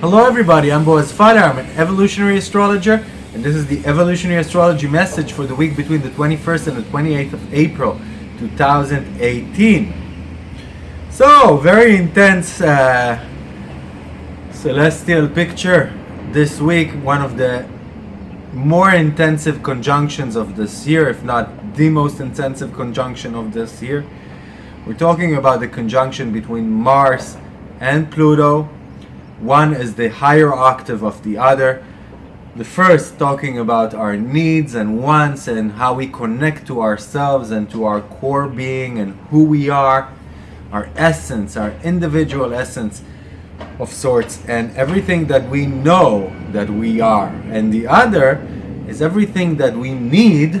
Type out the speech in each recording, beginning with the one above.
Hello everybody, I'm Boaz Fyler, I'm an evolutionary astrologer and this is the evolutionary astrology message for the week between the 21st and the 28th of April 2018. So, very intense uh, celestial picture this week, one of the more intensive conjunctions of this year, if not the most intensive conjunction of this year. We're talking about the conjunction between Mars and Pluto one is the higher octave of the other. The first talking about our needs and wants and how we connect to ourselves and to our core being and who we are, our essence, our individual essence of sorts, and everything that we know that we are. And the other is everything that we need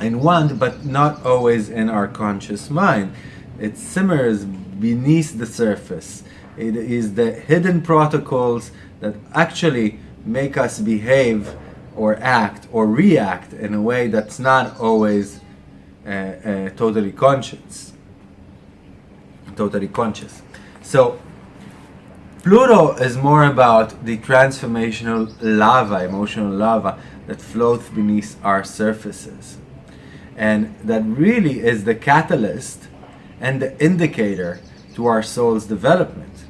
and want, but not always in our conscious mind. It simmers beneath the surface. It is the hidden protocols that actually make us behave or act or react in a way that's not always uh, uh, totally conscious. Totally conscious. So Pluto is more about the transformational lava, emotional lava that floats beneath our surfaces. And that really is the catalyst and the indicator to our soul's development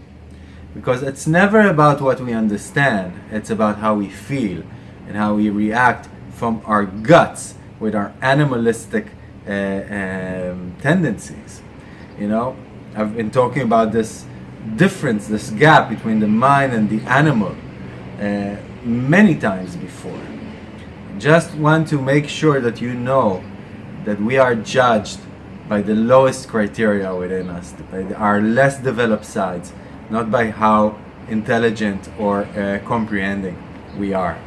because it's never about what we understand it's about how we feel and how we react from our guts with our animalistic uh, um, tendencies you know I've been talking about this difference this gap between the mind and the animal uh, many times before just want to make sure that you know that we are judged by the lowest criteria within us, by our less developed sides, not by how intelligent or uh, comprehending we are.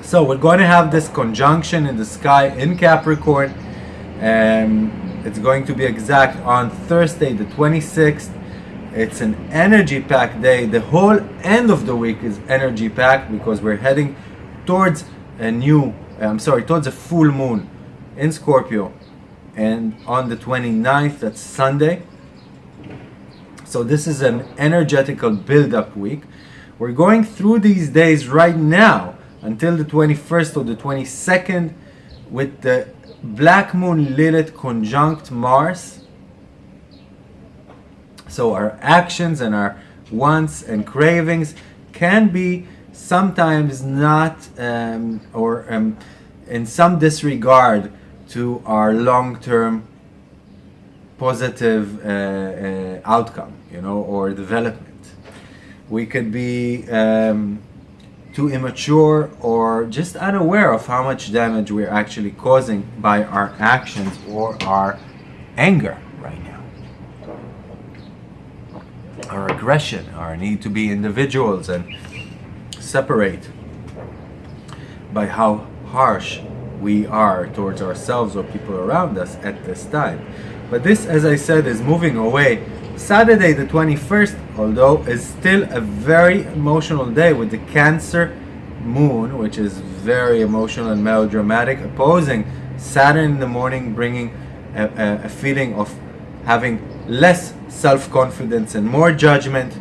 So we're going to have this conjunction in the sky in Capricorn. Um, it's going to be exact on Thursday the 26th. It's an energy packed day. The whole end of the week is energy packed because we're heading towards a new, uh, I'm sorry, towards a full moon in Scorpio. And on the 29th, that's Sunday, so this is an energetical build-up week. We're going through these days right now until the 21st or the 22nd with the Black Moon Lilith conjunct Mars. So our actions and our wants and cravings can be sometimes not um, or um, in some disregard to our long-term positive uh, uh, outcome, you know, or development. We could be um, too immature or just unaware of how much damage we're actually causing by our actions or our anger right now. Our aggression, our need to be individuals and separate by how harsh we are towards ourselves or people around us at this time. But this, as I said, is moving away. Saturday the 21st, although, is still a very emotional day with the Cancer moon, which is very emotional and melodramatic, opposing Saturn in the morning, bringing a, a, a feeling of having less self-confidence and more judgment.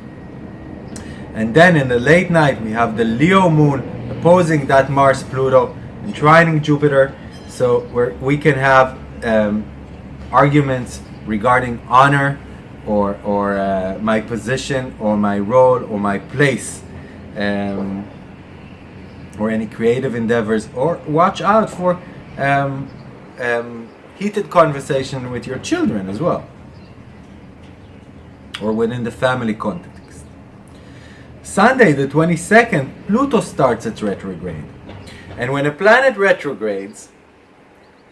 And then in the late night, we have the Leo moon opposing that Mars Pluto and trining Jupiter. So we we can have um, arguments regarding honor or, or uh, my position or my role or my place um, or any creative endeavors or watch out for um, um, heated conversation with your children as well or within the family context. Sunday the 22nd Pluto starts its retrograde and when a planet retrogrades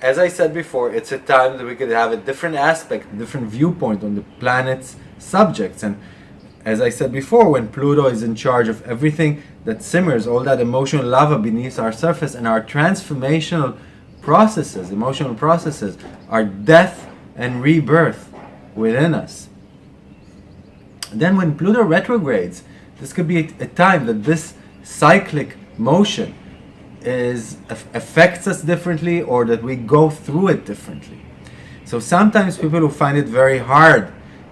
as I said before, it's a time that we could have a different aspect, different viewpoint on the planet's subjects. And as I said before, when Pluto is in charge of everything that simmers, all that emotional lava beneath our surface and our transformational processes, emotional processes, our death and rebirth within us. Then when Pluto retrogrades, this could be a, time that this cyclic motion is affects us differently or that we go through it differently. So sometimes people who find it very hard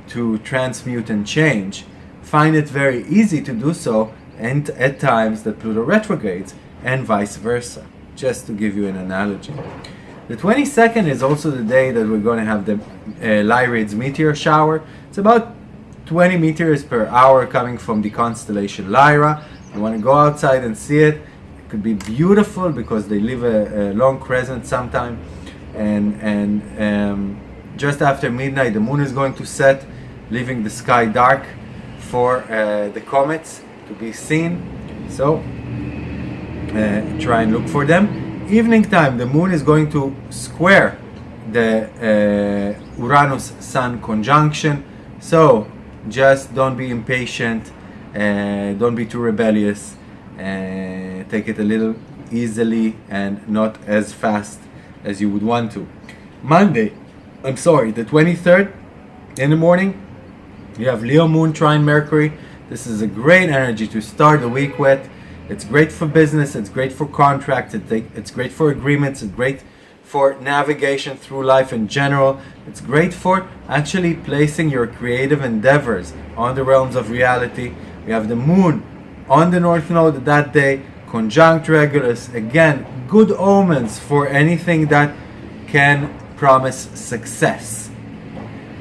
to transmute and change find it very easy to do so and at times that Pluto retrogrades and vice versa, just to give you an analogy. The 22nd is also the day that we're going to have the uh, Lyrids meteor shower. It's about 20 meteors per hour coming from the constellation Lyra. You want to go outside and see it. Could be beautiful because they leave a, a long crescent sometime. And, and um, just after midnight, the moon is going to set, leaving the sky dark for uh, the comets to be seen. So uh, try and look for them. Evening time, the moon is going to square the uh, Uranus Sun conjunction. So just don't be impatient, uh, don't be too rebellious, take it a little easily and not as fast as you would want to. Monday, I'm sorry, the 23rd in the morning, you have Leo Moon trine Mercury. This is a great energy to start the week with. It's great for business, it's great for contracts, it's great for agreements, it's great for navigation through life in general. It's great for actually placing your creative endeavors on the realms of reality. We have the moon on the north node that day, conjunct Regulus. Again, good omens for anything that can promise success,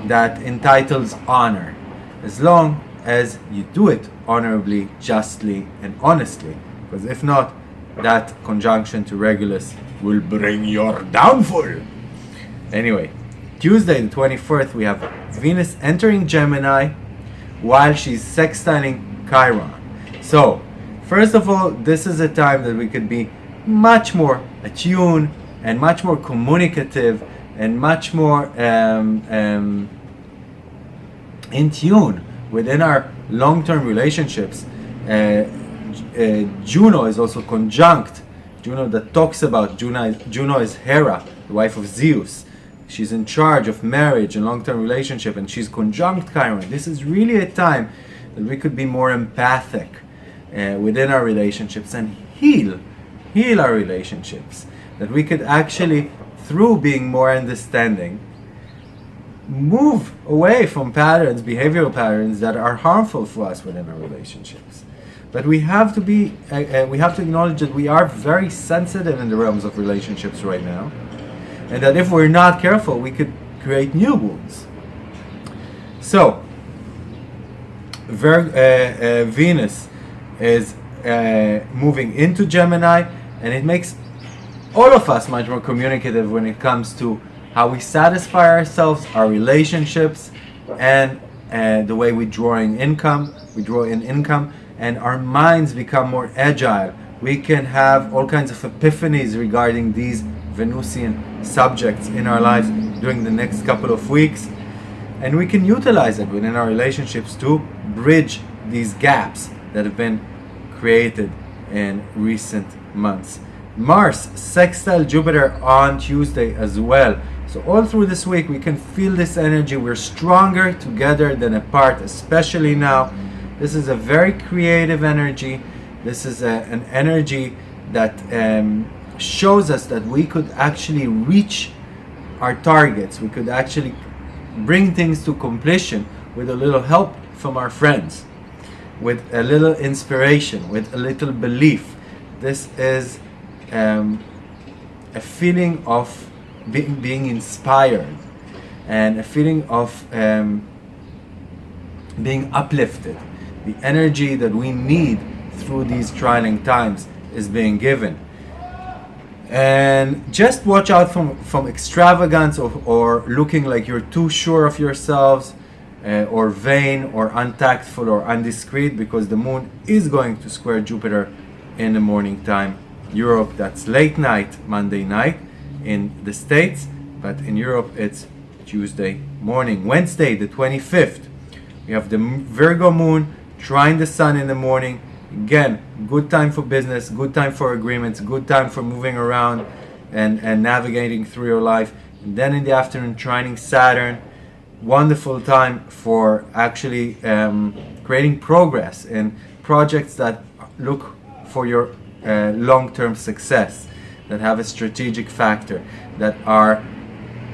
that entitles honor, as long as you do it honorably, justly, and honestly. Because if not, that conjunction to Regulus will bring your downfall. Anyway, Tuesday the 24th, we have Venus entering Gemini while she's sextiling Chiron. So, first of all, this is a time that we could be much more attuned and much more communicative and much more um, um, in tune within our long-term relationships. Uh, uh, Juno is also conjunct Juno that talks about Juno, Juno is Hera, the wife of Zeus. She's in charge of marriage and long-term relationship, and she's conjunct Chiron. This is really a time that we could be more empathic uh, within our relationships and heal, heal our relationships. That we could actually, through being more understanding, move away from patterns, behavioral patterns that are harmful for us within our relationships. But we have to be, uh, uh, we have to acknowledge that we are very sensitive in the realms of relationships right now, and that if we're not careful, we could create new wounds. So, Ver- uh, uh Venus is uh, moving into Gemini, and it makes all of us much more communicative when it comes to how we satisfy ourselves, our relationships, and uh, the way we draw in income. We draw in income and our minds become more agile. We can have all kinds of epiphanies regarding these Venusian subjects in our lives during the next couple of weeks. And we can utilize it within our relationships to bridge these gaps that have been created in recent months. Mars sextile Jupiter on Tuesday as well. So all through this week we can feel this energy. We're stronger together than apart, especially now this is a very creative energy. This is a, an energy that um, shows us that we could actually reach our targets. We could actually bring things to completion with a little help from our friends, with a little inspiration, with a little belief. This is um, a feeling of being, being inspired and a feeling of um, being uplifted the energy that we need through these trying times is being given. And just watch out from, from extravagance or, or looking like you're too sure of yourselves uh, or vain or untactful or undiscreet because the moon is going to square Jupiter in the morning time. Europe, that's late night, Monday night in the States, but in Europe it's Tuesday morning. Wednesday, the 25th, we have the Virgo moon trine the sun in the morning. Again, good time for business, good time for agreements, good time for moving around and, and navigating through your life. And then in the afternoon, trining Saturn. Wonderful time for actually um, creating progress in projects that look for your uh, long-term success, that have a strategic factor, that are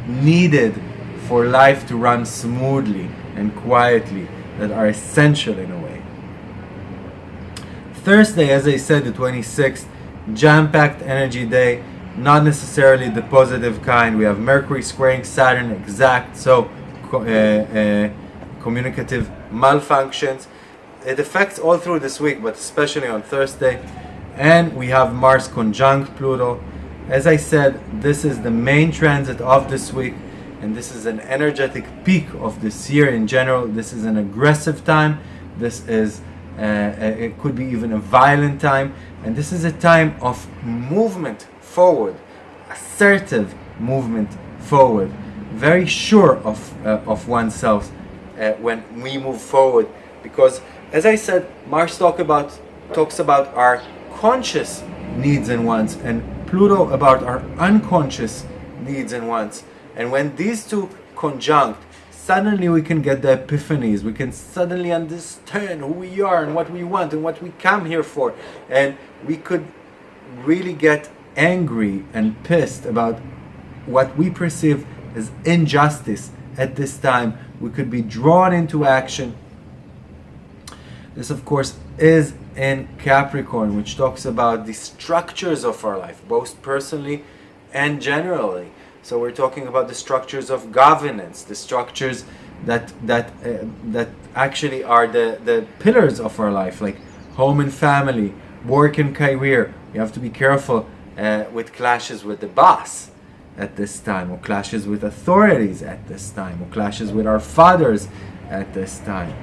needed for life to run smoothly and quietly, that are essential in a way. Thursday, as I said, the 26th, jam-packed energy day, not necessarily the positive kind. We have Mercury squaring Saturn exact, so communicative malfunctions. It affects all through this week, but especially on Thursday. And we have Mars conjunct Pluto. As I said, this is the main transit of this week, and this is an energetic peak of this year in general. This is an aggressive time. This is uh, uh it could be even a violent time, and this is a time of movement forward, assertive movement forward, very sure of, uh, of oneself uh, when we move forward. Because, as I said, Mars talk about, talks about our conscious needs and wants, and Pluto about our unconscious needs and wants. And when these two conjunct, suddenly we can get the epiphanies. We can suddenly understand who we are and what we want and what we come here for. And we could really get angry and pissed about what we perceive as injustice at this time. We could be drawn into action. This, of course, is in Capricorn, which talks about the structures of our life, both personally and generally. So we're talking about the structures of governance, the structures that that uh, that actually are the the pillars of our life, like home and family, work and career. You have to be careful uh, with clashes with the boss at this time, or clashes with authorities at this time, or clashes with our fathers at this time.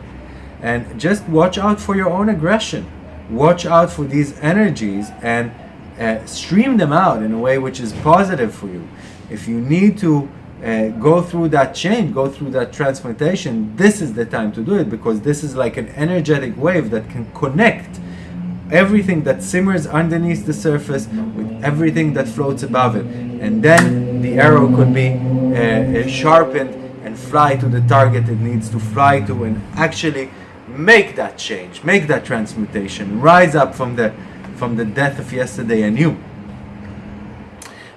And just watch out for your own aggression. Watch out for these energies and uh, stream them out in a way which is positive for you. If you need to uh, go through that change, go through that transmutation, this is the time to do it because this is like an energetic wave that can connect everything that simmers underneath the surface with everything that floats above it. And then the arrow could be uh, uh, sharpened and fly to the target it needs to fly to and actually make that change, make that transmutation, rise up from the, from the death of yesterday anew.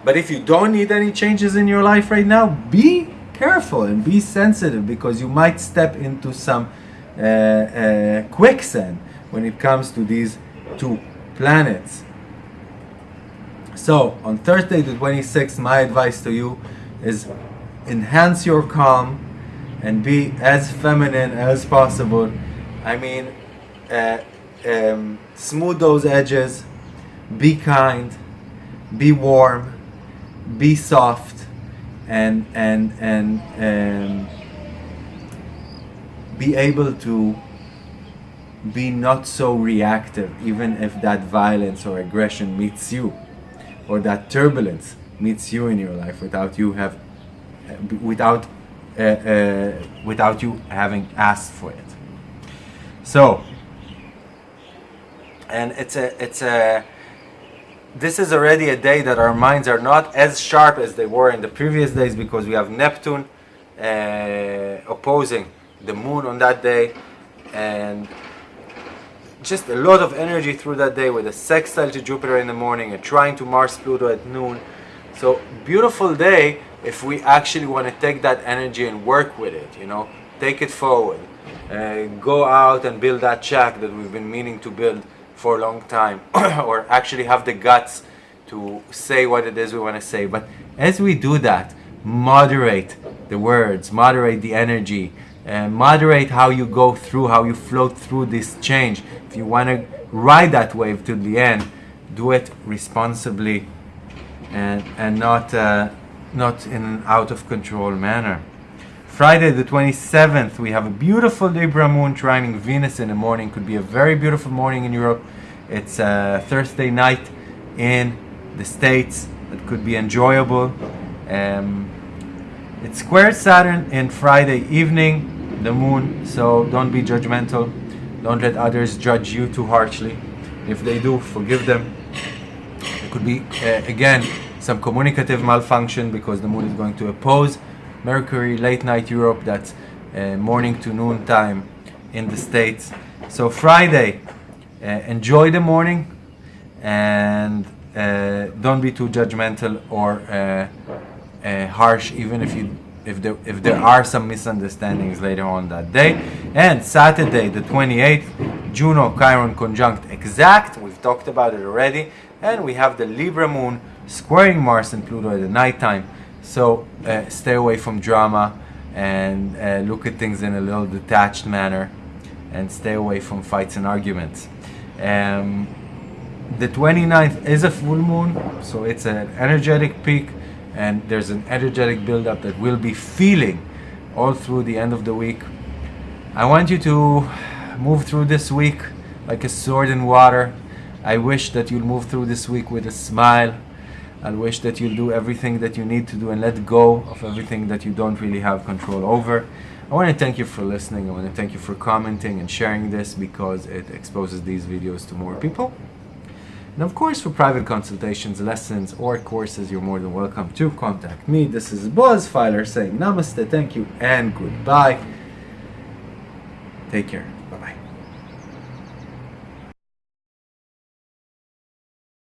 But if you don't need any changes in your life right now, be careful and be sensitive because you might step into some uh, uh, quicksand when it comes to these two planets. So on Thursday the 26th, my advice to you is enhance your calm and be as feminine as possible. I mean, uh, um, smooth those edges, be kind, be warm, be soft, and and and um, be able to be not so reactive even if that violence or aggression meets you or that turbulence meets you in your life without you have without uh, uh, without you having asked for it. So and it's a it's a this is already a day that our minds are not as sharp as they were in the previous days because we have Neptune uh, opposing the moon on that day and just a lot of energy through that day with a sextile to Jupiter in the morning, a trine to Mars Pluto at noon. So beautiful day if we actually want to take that energy and work with it, you know, take it forward. Uh, go out and build that shack that we've been meaning to build for a long time or actually have the guts to say what it is we want to say. But as we do that, moderate the words, moderate the energy, uh, moderate how you go through, how you float through this change. If you want to ride that wave to the end, do it responsibly and, and not, uh, not in an out of control manner. Friday the 27th, we have a beautiful Libra moon trining Venus in the morning. Could be a very beautiful morning in Europe. It's a Thursday night in the States. It could be enjoyable. Um, it squares Saturn in Friday evening, the moon, so don't be judgmental. Don't let others judge you too harshly. If they do, forgive them. It could be, uh, again, some communicative malfunction because the moon is going to oppose Mercury, late night Europe, that's uh, morning to noon time in the States. So Friday, uh, enjoy the morning and uh, don't be too judgmental or uh, harsh, even if you if there if there are some misunderstandings later on that day. And Saturday, the 28th, Juno Chiron conjunct exact. We've talked about it already, and we have the Libra moon squaring Mars and Pluto at the nighttime. So uh, stay away from drama and uh, look at things in a little detached manner, and stay away from fights and arguments. Um, the 29th is a full moon, so it's an energetic peak and there's an energetic buildup that we'll be feeling all through the end of the week. I want you to move through this week like a sword in water. I wish that you'll move through this week with a smile. I wish that you'll do everything that you need to do and let go of everything that you don't really have control over. I want to thank you for listening. I want to thank you for commenting and sharing this because it exposes these videos to more people. And of course, for private consultations, lessons, or courses, you're more than welcome to contact me. This is Boaz Fyler saying namaste, thank you, and goodbye. Take care. Bye bye.